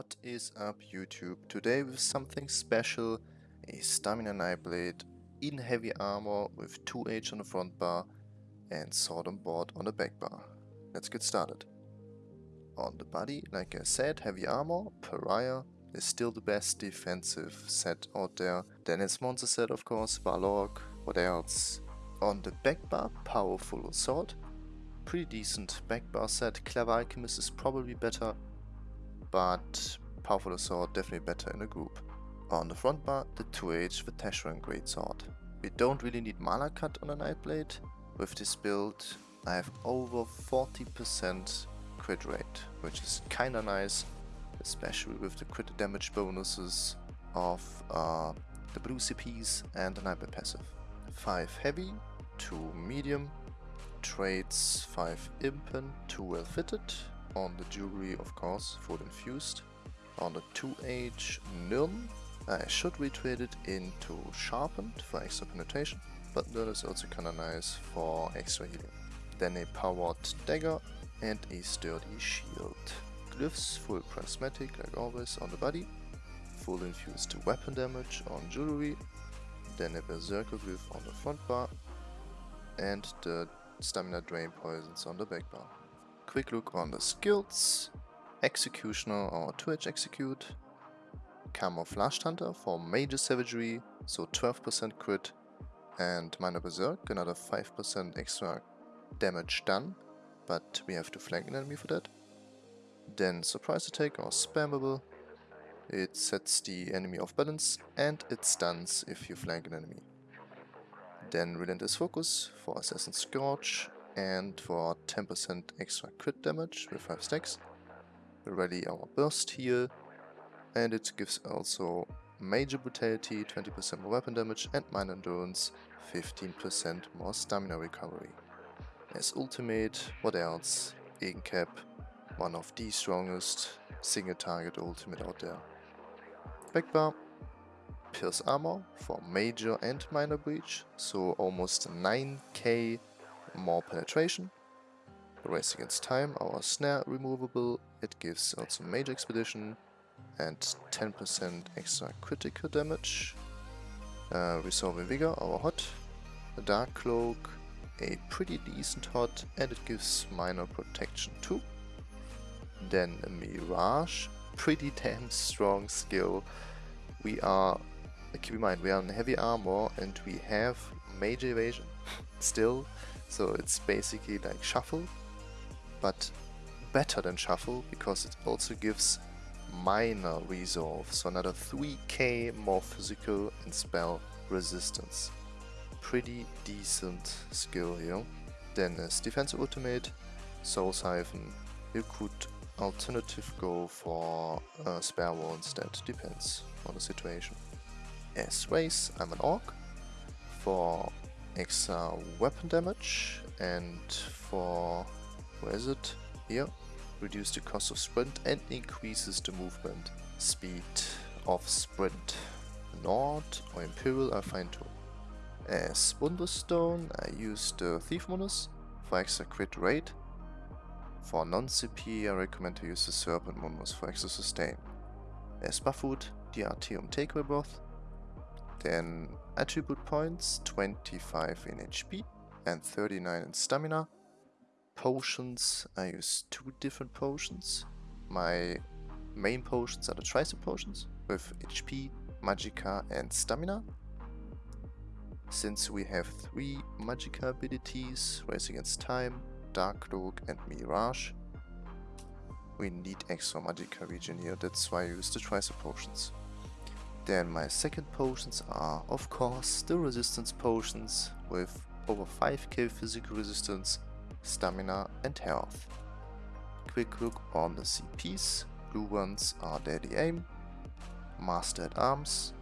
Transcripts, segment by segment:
What is up YouTube? Today with something special, a Stamina Nightblade in heavy armor with 2H on the front bar and sword on board on the back bar. Let's get started. On the body, like I said, heavy armor, Pariah is still the best defensive set out there. Then it's monster set of course, Balorgh, what else? On the back bar, powerful assault. Pretty decent back bar set, Clever Alchemist is probably better but Powerful Assault definitely better in a group. On the front bar, the 2H with Teshran Great Sword. We don't really need mana cut on a Nightblade. With this build, I have over 40% crit rate, which is kinda nice, especially with the crit damage bonuses of uh, the blue CPs and the Nightblade passive. 5 heavy, 2 medium, traits 5 impen, 2 well fitted, on the jewelry, of course, full infused. On the 2H Nirn, I should retrade it into Sharpened for extra penetration, but that is also kinda nice for extra healing. Then a powered dagger and a sturdy shield. Glyphs, full prismatic like always on the body, full infused weapon damage on jewelry, then a berserker glyph on the front bar, and the stamina drain poisons on the back bar quick look on the skills. Executioner or 2H Execute. Camouflaged Hunter for Major Savagery, so 12% crit. And Minor Berserk, another 5% extra damage done, but we have to flank an enemy for that. Then Surprise Attack or Spammable. It sets the enemy off balance and it stuns if you flank an enemy. Then Relentless Focus for Assassin's Scourge and for 10% extra crit damage with 5 stacks. We ready our burst heal and it gives also major brutality, 20% more weapon damage and minor endurance, 15% more stamina recovery. As ultimate, what else? Incap, one of the strongest single target ultimate out there. Backbar, Pierce Armor for major and minor breach, so almost 9k more penetration. Race Against Time, our snare removable, it gives also Major Expedition and 10% extra critical damage. Uh, Resolving Vigor, our hot. The Dark Cloak, a pretty decent hot, and it gives minor protection too. Then a Mirage, pretty damn strong skill. We are, keep in mind, we are in heavy armor and we have major evasion still so it's basically like Shuffle, but better than Shuffle because it also gives minor resolve, so another 3k more physical and spell resistance. Pretty decent skill here. Then as defensive ultimate, Soul Siphon, you could alternative go for uh, a spare wall instead, depends on the situation. As race, I'm an orc. For extra weapon damage and for, where is it? Here. Reduce the cost of sprint and increases the movement speed of sprint. Nord or Imperial are fine too. As Wonderstone I use the Thief Mundus for extra crit rate. For non-CP I recommend to use the Serpent Mundus for extra sustain. As Buff food, the Artaeum Takeaway Broth then attribute points, 25 in HP and 39 in stamina. Potions, I use two different potions. My main potions are the tricep potions with HP, Magicka and stamina. Since we have three Magicka abilities, Race Against Time, Dark Cloak and Mirage, we need extra Magicka regen here, that's why I use the tricep potions. Then my second potions are of course the resistance potions with over 5k physical resistance, stamina and health. Quick look on the CPs, blue ones are Deadly Aim, Master at Arms,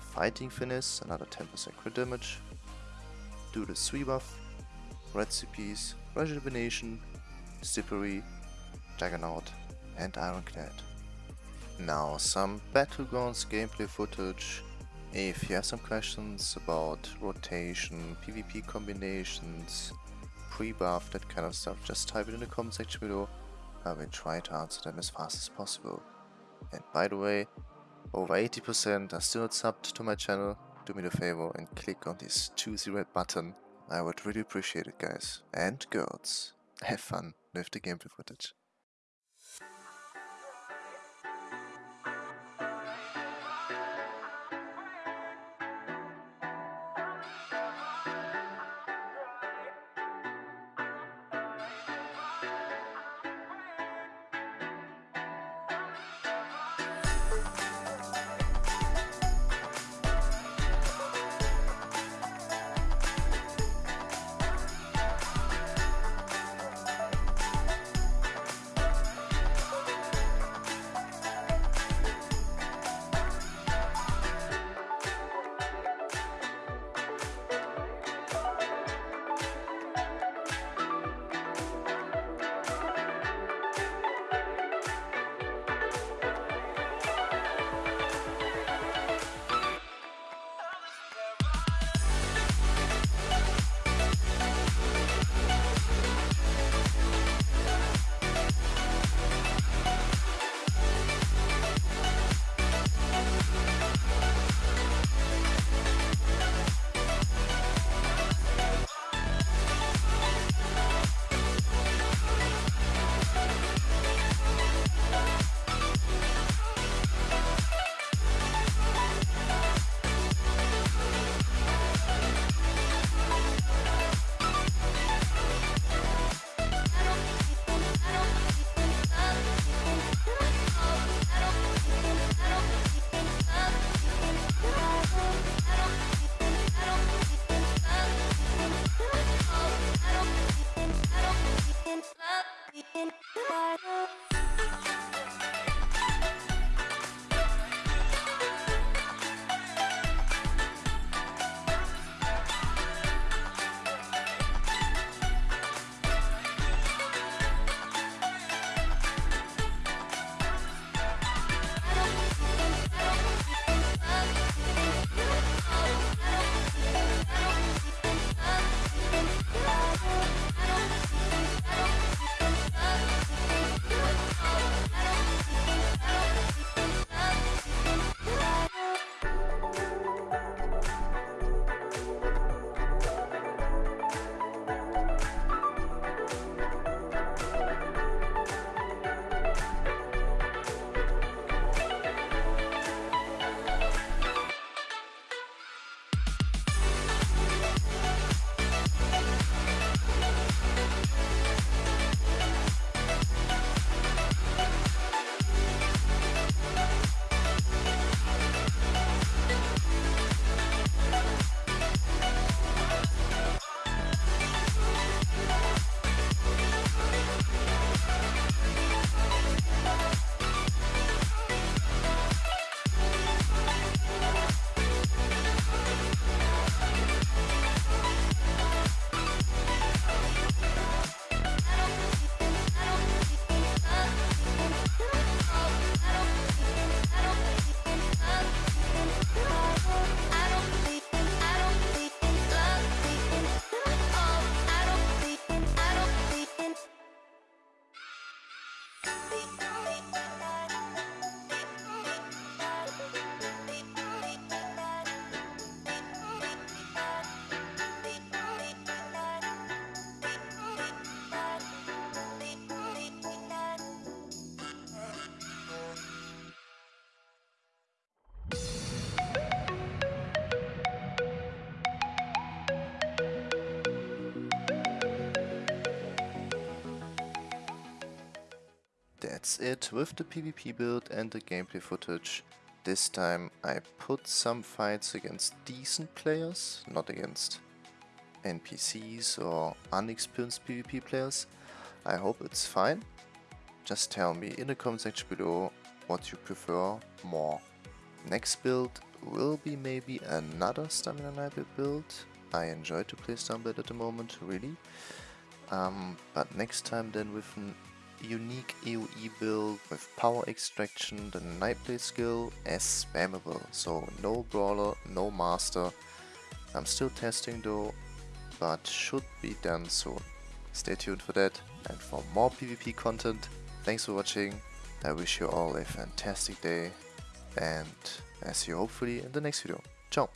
Fighting Finesse, another 10% crit damage, Do the 3 buff, red CPs, Rejuvenation, Slippery, Juggernaut and Ironclad. Now some Battlegrounds gameplay footage. If you have some questions about rotation, PvP combinations, pre-buff, that kind of stuff, just type it in the comment section below. I will try to answer them as fast as possible. And by the way, over 80% are still not subbed to my channel. Do me the favor and click on this juicy red button. I would really appreciate it guys. And girls, have fun with the gameplay footage. Bye. That's it with the PvP build and the gameplay footage. This time I put some fights against decent players, not against NPCs or unexperienced PvP players. I hope it's fine. Just tell me in the comment section below what you prefer more. Next build will be maybe another Stamina Nightblade build. I enjoy to play Stamina at the moment, really. Um, but next time then with an unique AoE build with power extraction, the Nightblade skill as spammable, so no brawler, no master. I'm still testing though, but should be done soon. Stay tuned for that and for more PvP content. Thanks for watching, I wish you all a fantastic day and I see you hopefully in the next video. Ciao!